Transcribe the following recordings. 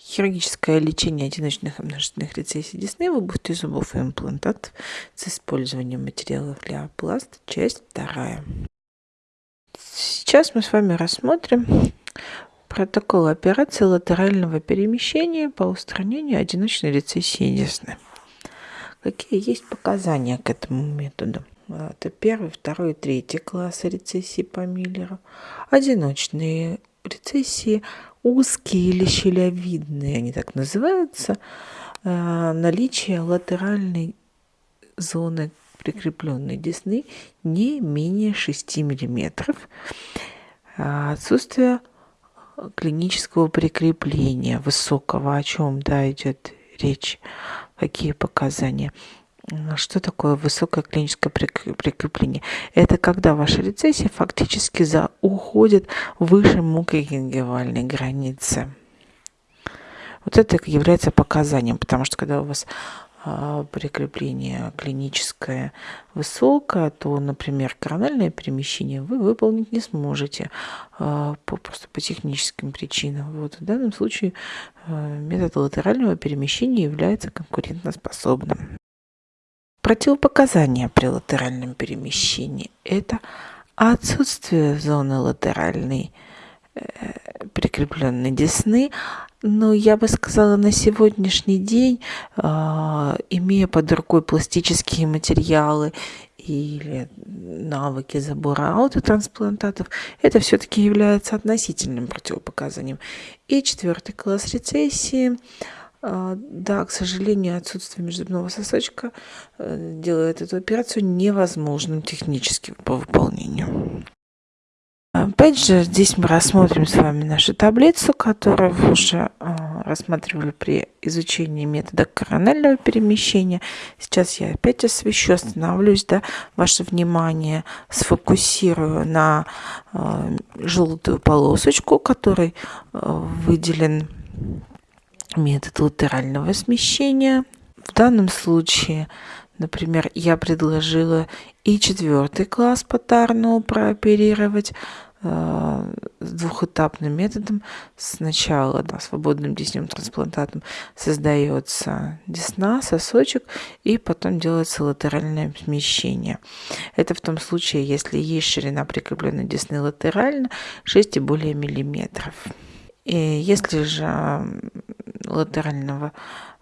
Хирургическое лечение одиночных и множественных рецессий десны в области зубов и имплантатов с использованием материалов для опласта, часть вторая. Сейчас мы с вами рассмотрим протокол операции латерального перемещения по устранению одиночной рецессии десны. Какие есть показания к этому методу? Это первый, второй, третий классы рецессии по Миллеру. Одиночные рецессии узкие или щелевидные, они так называются, э, наличие латеральной зоны прикрепленной десны не менее 6 мм, а отсутствие клинического прикрепления высокого, о чем да, идет речь, какие показания. Что такое высокое клиническое прикрепление? Это когда ваша рецессия фактически за, уходит выше мукогенгивальной границы. Вот это является показанием, потому что когда у вас а, прикрепление клиническое высокое, то, например, корональное перемещение вы выполнить не сможете а, по, просто по техническим причинам. Вот в данном случае а, метод латерального перемещения является конкурентоспособным. Противопоказания при латеральном перемещении – это отсутствие зоны латеральной э, прикрепленной десны, но я бы сказала, на сегодняшний день, э, имея под рукой пластические материалы или навыки забора аутотрансплантатов, это все-таки является относительным противопоказанием. И четвертый класс рецессии – да, к сожалению, отсутствие межзубного сосочка э, делает эту операцию невозможным технически по выполнению. Опять же, здесь мы рассмотрим с вами нашу таблицу, которую вы уже а, рассматривали при изучении метода коронального перемещения. Сейчас я опять освещу, остановлюсь, да, ваше внимание сфокусирую на а, желтую полосочку, которой выделен метод латерального смещения. В данном случае, например, я предложила и четвертый класс по Тарну прооперировать э, двухэтапным методом. Сначала да, свободным десневым трансплантатом создается десна, сосочек, и потом делается латеральное смещение. Это в том случае, если есть ширина прикрепленной десны латерально 6 и более миллиметров. И если же латерального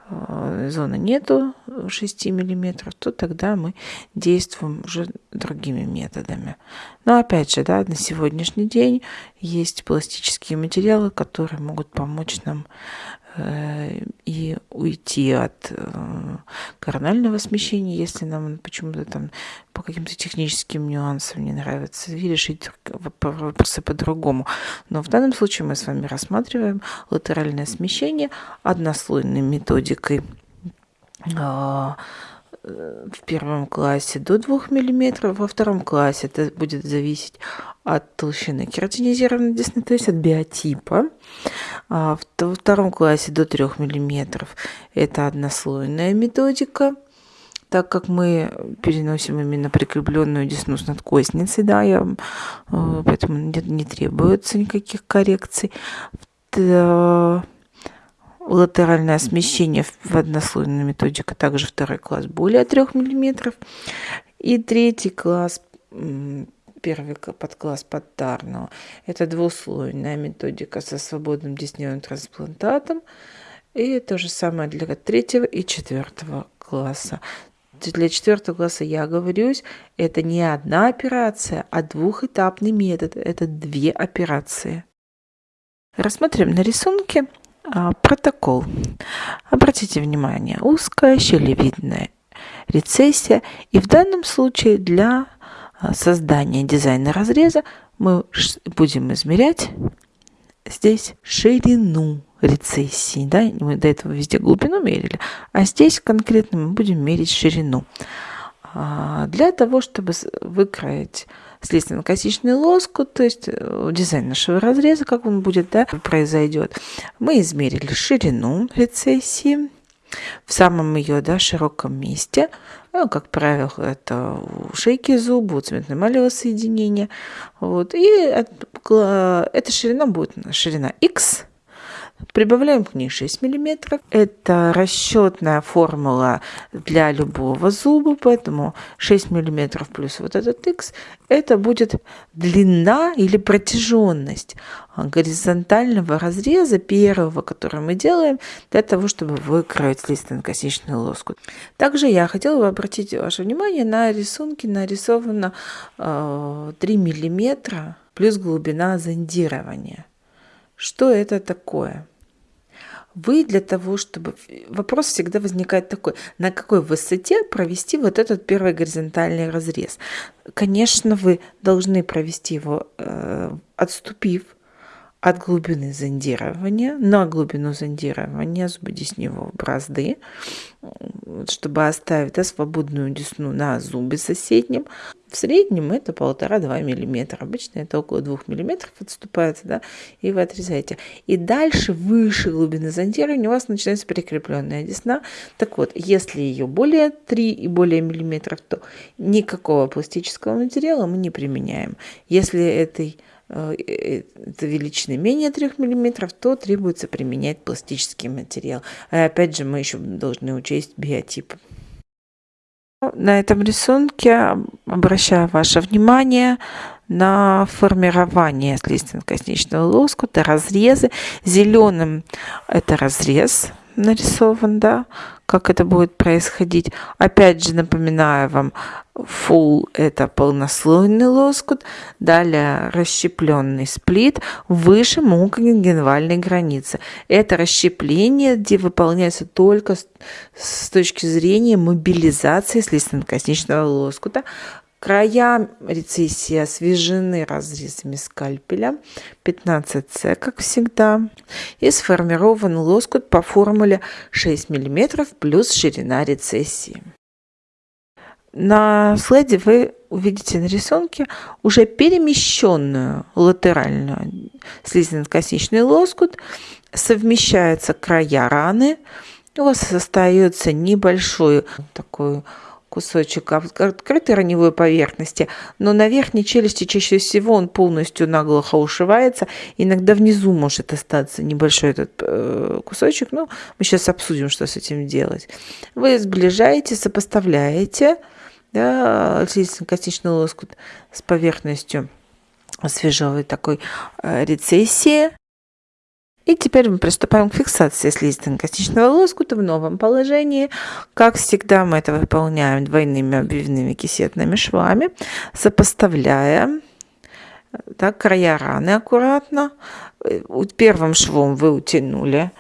э, зоны нету 6 миллиметров, то тогда мы действуем уже другими методами. Но опять же, да, на сегодняшний день есть пластические материалы, которые могут помочь нам Э, и уйти от э, коронального смещения, если нам почему-то там по каким-то техническим нюансам не нравится, и решить вопросы по-другому. Но в данном случае мы с вами рассматриваем латеральное смещение однослойной методикой а, в первом классе до 2 мм, во втором классе это будет зависеть от толщины кератинизированной десны, то есть от биотипа. А во втором классе до 3 мм это однослойная методика, так как мы переносим именно прикрепленную десну с надкосницей, да, я, э, поэтому не, не требуется никаких коррекций латеральное смещение в однослойной методике, также второй класс более 3 мм. И третий класс, первый подкласс подтарного, это двуслойная методика со свободным десневым трансплантатом. И то же самое для третьего и четвертого класса. Для четвертого класса я оговорюсь, это не одна операция, а двухэтапный метод. Это две операции. Рассмотрим на рисунке протокол. Обратите внимание, узкая щелевидная рецессия. И в данном случае для а, создания дизайна разреза мы будем измерять здесь ширину рецессии. Да? Мы до этого везде глубину мерили, а здесь конкретно мы будем мерить ширину. А, для того, чтобы выкроить следственно-косичный лоскут, то есть э, дизайн нашего разреза, как он будет, да, произойдет. Мы измерили ширину рецессии в самом ее да, широком месте. Ну, как правило, это у шейки зуба, у цветно-эмалевого соединения. Вот. И эта ширина будет ширина X, Прибавляем к ней 6 мм. Это расчетная формула для любого зуба, поэтому 6 мм плюс вот этот x это будет длина или протяженность горизонтального разреза первого, который мы делаем для того, чтобы выкроить слизистно-косичный лоскут. Также я хотела бы обратить ваше внимание на рисунке нарисовано э, 3 миллиметра плюс глубина зондирования. Что это такое? Вы для того, чтобы... Вопрос всегда возникает такой, на какой высоте провести вот этот первый горизонтальный разрез. Конечно, вы должны провести его, э, отступив от глубины зондирования на глубину зондирования зубодесневого бразды, чтобы оставить да, свободную десну на зубе соседнем. В среднем это полтора-два миллиметра. Обычно это около двух миллиметров отступается, да, и вы отрезаете. И дальше, выше глубины зондирования у вас начинается прикрепленная десна. Так вот, если ее более 3 и более миллиметров, то никакого пластического материала мы не применяем. Если этой Э, это величины менее 3 мм, то требуется применять пластический материал. И опять же, мы еще должны учесть биотип. На этом рисунке обращаю ваше внимание на формирование слизистно-косничного лоскута, разрезы. Зеленым это разрез, нарисован, да, как это будет происходить. Опять же напоминаю вам, full это полнослойный лоскут, далее расщепленный сплит выше мукогенгенвальной границы. Это расщепление, где выполняется только с, точки зрения мобилизации слизистно-косничного лоскута, Края рецессии освежены разрезами скальпеля 15С, как всегда, и сформирован лоскут по формуле 6 мм плюс ширина рецессии. На слайде вы увидите на рисунке уже перемещенную латеральную слизистно-косничный лоскут, совмещаются края раны, у вас остается небольшой такой кусочек открытой раневой поверхности, но на верхней челюсти чаще всего он полностью наглухо ушивается. Иногда внизу может остаться небольшой этот э, кусочек, но мы сейчас обсудим, что с этим делать. Вы сближаете, сопоставляете да, косничный лоскут с поверхностью свежевой такой э, рецессии. И теперь мы приступаем к фиксации слизистно-костичного лоскута в новом положении. Как всегда мы это выполняем двойными обвивными кисетными швами, сопоставляя так, края раны аккуратно. Первым швом вы утянули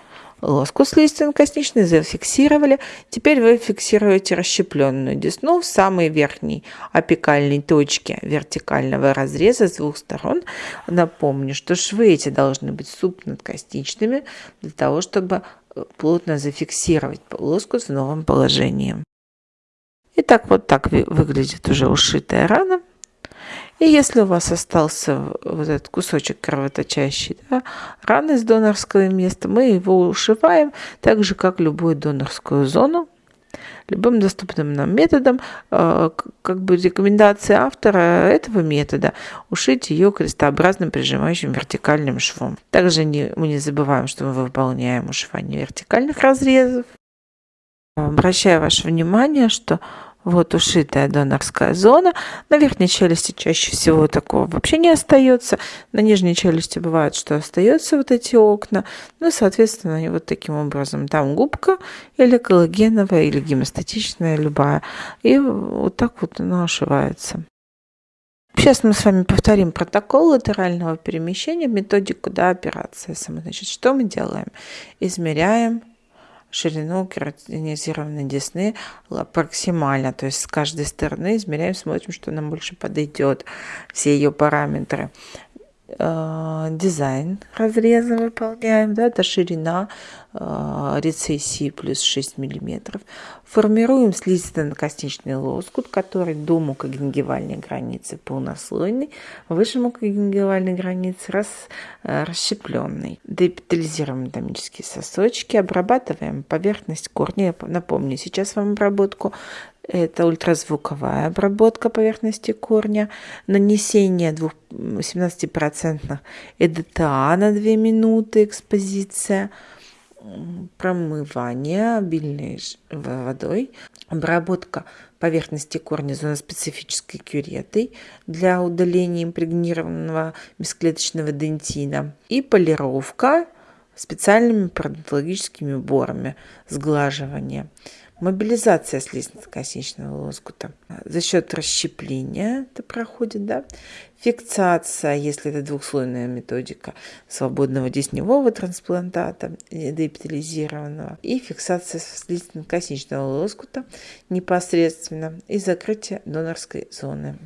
лоскут слизистно-косничный, зафиксировали. Теперь вы фиксируете расщепленную десну в самой верхней апикальной точке вертикального разреза с двух сторон. Напомню, что швы эти должны быть субнадкосничными для того, чтобы э, плотно зафиксировать лоскут в новом положении. Итак, вот так выглядит уже ушитая рана. И если у вас остался вот этот кусочек кровоточащий, да, раны с донорского места, мы его ушиваем так же, как любую донорскую зону, любым доступным нам методом, э, как бы рекомендация автора этого метода ушить ее крестообразным прижимающим вертикальным швом. Также не, мы не забываем, что мы выполняем ушивание вертикальных разрезов. Обращаю ваше внимание, что вот ушитая донорская зона. На верхней челюсти чаще всего такого вообще не остается. На нижней челюсти бывает, что остаются вот эти окна. Ну, соответственно, они вот таким образом. Там губка или коллагеновая, или гемостатичная, любая. И вот так вот она ошивается. Сейчас мы с вами повторим протокол латерального перемещения, методику до операции. Значит, что мы делаем? Измеряем ширину кератинизированной десны максимально. То есть с каждой стороны измеряем, смотрим, что нам больше подойдет, все ее параметры. Э, дизайн разреза выполняем, да, это ширина э, рецессии плюс 6 миллиметров. Формируем слизистно-косничный лоскут, который до мукогенгивальной границы полнослойный, выше мукогенгивальной границы рас, э, расщепленный. Депитализируем анатомические сосочки, обрабатываем поверхность корня. Напомню сейчас вам обработку Это ультразвуковая обработка поверхности корня, нанесение 17% ЭДТА на 2 минуты, экспозиция, промывание обильной водой, обработка поверхности корня зоноспецифической кюретой для удаления импрегнированного бесклеточного дентина и полировка специальными пародонтологическими уборами сглаживания. Мобилизация слизистно-косничного лоскута за счет расщепления это проходит, да. Фиксация, если это двухслойная методика свободного десневого трансплантата, деэпитализированного, и фиксация слизистно-косничного лоскута непосредственно и закрытие донорской зоны.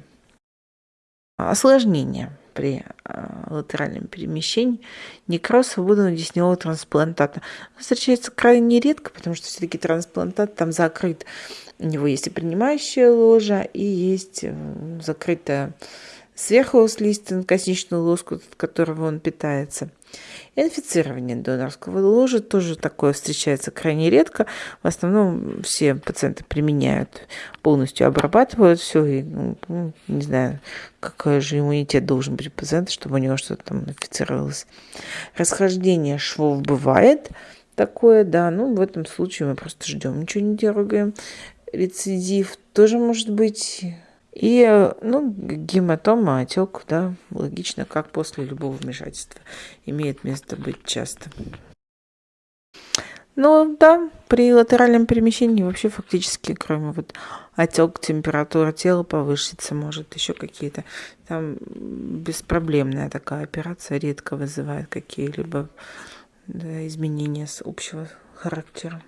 Осложнения при а, латеральном перемещении некроз свободного десневого трансплантата. Встречается крайне редко, потому что все-таки трансплантат там закрыт. У него есть и принимающая ложа, и есть э, закрытая сверху слизистый косничный лоскут, от которого он питается. Инфицирование донорского ложа тоже такое встречается крайне редко. В основном все пациенты применяют, полностью обрабатывают все. И, ну, ну, не знаю, какой же иммунитет должен быть у пациента, чтобы у него что-то там инфицировалось. Расхождение швов бывает такое, да, ну в этом случае мы просто ждем, ничего не дергаем. Рецидив тоже может быть и, ну, гематома, отек, да, логично, как после любого вмешательства, имеет место быть часто. Ну, да, при латеральном перемещении вообще фактически, кроме вот отек, температура тела повысится, может, еще какие-то, там беспроблемная такая операция редко вызывает какие-либо да, изменения с общего характера.